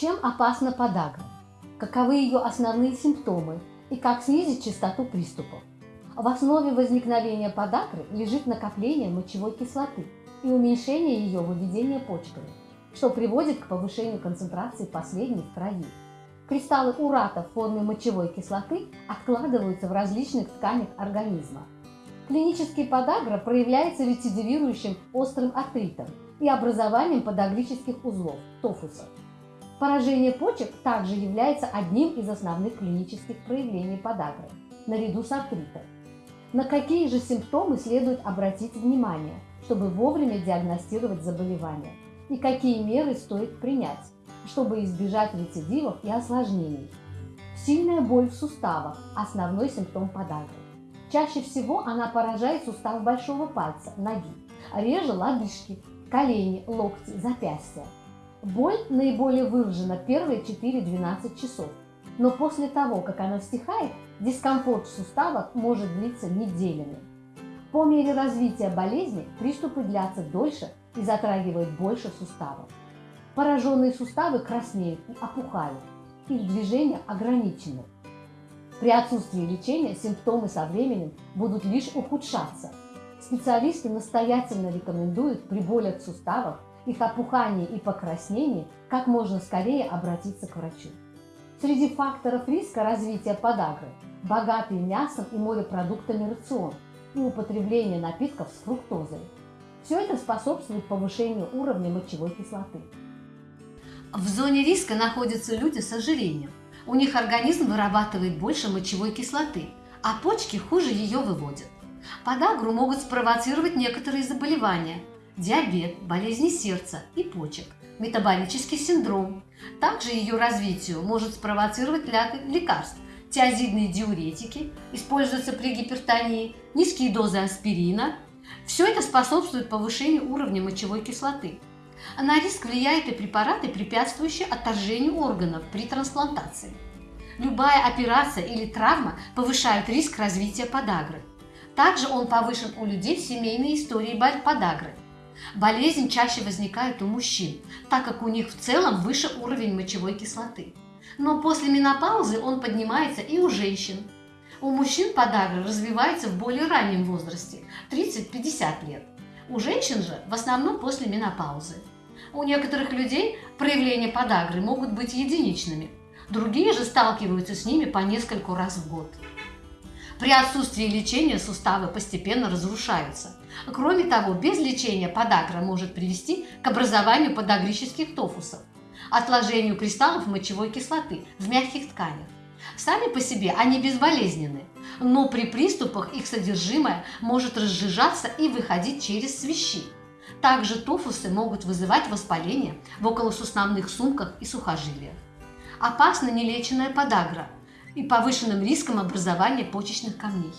Чем опасна подагра? Каковы ее основные симптомы и как снизить частоту приступов? В основе возникновения подагры лежит накопление мочевой кислоты и уменьшение ее выведения почками, что приводит к повышению концентрации последней в крови. Кристаллы урата в форме мочевой кислоты откладываются в различных тканях организма. Клинический подагра проявляется рецидивирующим острым артритом и образованием подагрических узлов – тофусов. Поражение почек также является одним из основных клинических проявлений подагры, наряду с артритом. На какие же симптомы следует обратить внимание, чтобы вовремя диагностировать заболевание, и какие меры стоит принять, чтобы избежать рецидивов и осложнений. Сильная боль в суставах – основной симптом подагры. Чаще всего она поражает сустав большого пальца, ноги, реже лодыжки, колени, локти, запястья. Боль наиболее выражена первые 4-12 часов, но после того, как она стихает, дискомфорт в суставах может длиться неделями. По мере развития болезни приступы длятся дольше и затрагивают больше суставов. Пораженные суставы краснеют и опухают, их движения ограничены. При отсутствии лечения симптомы со временем будут лишь ухудшаться. Специалисты настоятельно рекомендуют при болях в суставах, их опухании и покраснении как можно скорее обратиться к врачу. Среди факторов риска развития подагры – богатый мясом и морепродуктами рацион и употребление напитков с фруктозой. Все это способствует повышению уровня мочевой кислоты. В зоне риска находятся люди с ожирением. У них организм вырабатывает больше мочевой кислоты, а почки хуже ее выводят. Подагру могут спровоцировать некоторые заболевания – диабет, болезни сердца и почек, метаболический синдром. Также ее развитию может спровоцировать лекарств, тиазидные диуретики, используются при гипертонии, низкие дозы аспирина. Все это способствует повышению уровня мочевой кислоты. На риск влияют и препараты, препятствующие отторжению органов при трансплантации. Любая операция или травма повышают риск развития подагры. Также он повышен у людей с семейной историей подагры. Болезнь чаще возникает у мужчин, так как у них в целом выше уровень мочевой кислоты. Но после менопаузы он поднимается и у женщин. У мужчин подагра развивается в более раннем возрасте – 30-50 лет. У женщин же в основном после менопаузы. У некоторых людей проявления подагры могут быть единичными, другие же сталкиваются с ними по нескольку раз в год. При отсутствии лечения суставы постепенно разрушаются. Кроме того, без лечения подагра может привести к образованию подагрических тофусов, отложению кристаллов мочевой кислоты в мягких тканях. Сами по себе они безболезненны, но при приступах их содержимое может разжижаться и выходить через свищи. Также тофусы могут вызывать воспаление в околосуставных сумках и сухожилиях. Опасна нелеченная подагра и повышенным риском образования почечных камней.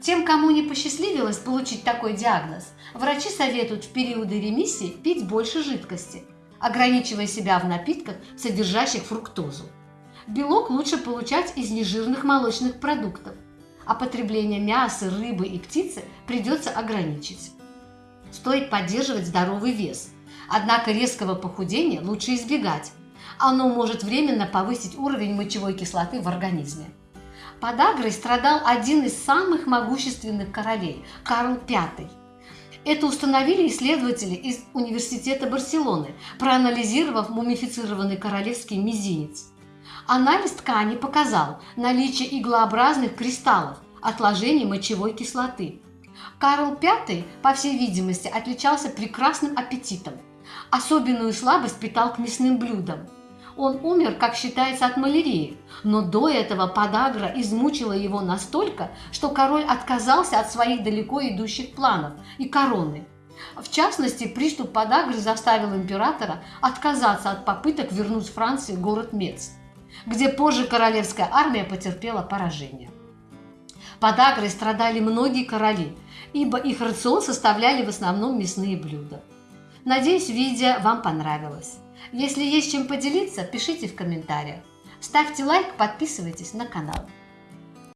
Тем, кому не посчастливилось получить такой диагноз, врачи советуют в периоды ремиссии пить больше жидкости, ограничивая себя в напитках, содержащих фруктозу. Белок лучше получать из нежирных молочных продуктов, а потребление мяса, рыбы и птицы придется ограничить. Стоит поддерживать здоровый вес, однако резкого похудения лучше избегать. Оно может временно повысить уровень мочевой кислоты в организме. Подагрой страдал один из самых могущественных королей – Карл V. Это установили исследователи из Университета Барселоны, проанализировав мумифицированный королевский мизинец. Анализ ткани показал наличие иглообразных кристаллов, отложений мочевой кислоты. Карл V, по всей видимости, отличался прекрасным аппетитом. Особенную слабость питал к мясным блюдам. Он умер, как считается, от малярии, но до этого подагра измучила его настолько, что король отказался от своих далеко идущих планов и короны. В частности, приступ подагры заставил императора отказаться от попыток вернуть Франции город Мец, где позже королевская армия потерпела поражение. Подагрой страдали многие короли, ибо их рацион составляли в основном мясные блюда. Надеюсь, видео вам понравилось. Если есть чем поделиться, пишите в комментариях. Ставьте лайк, подписывайтесь на канал.